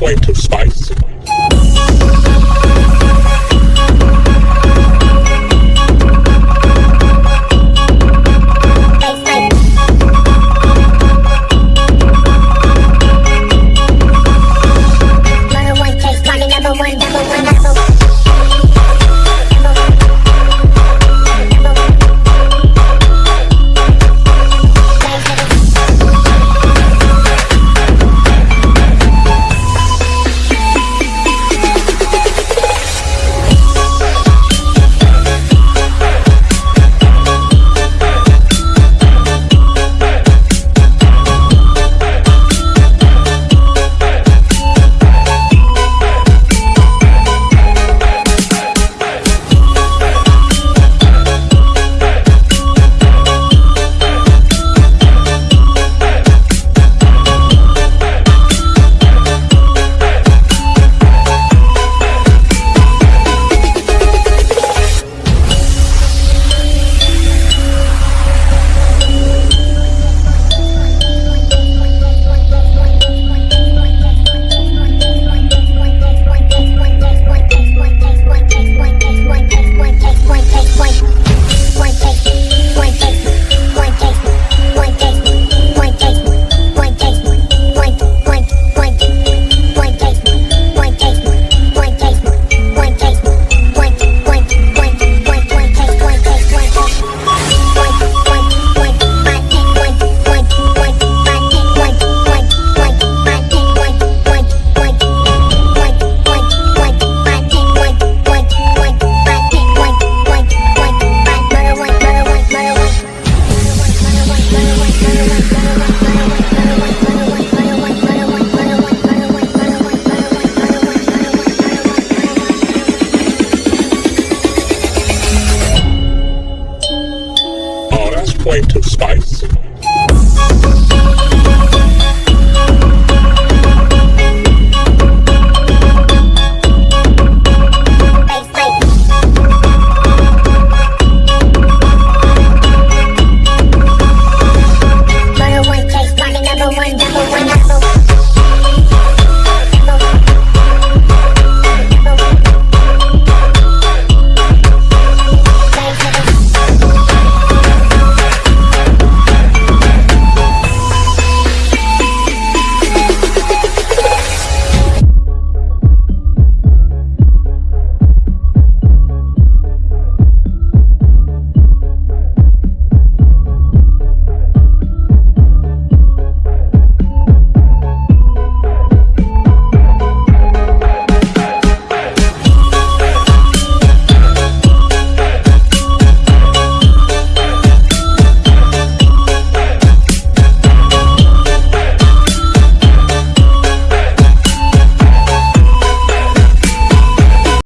Quite of spice. point of spice.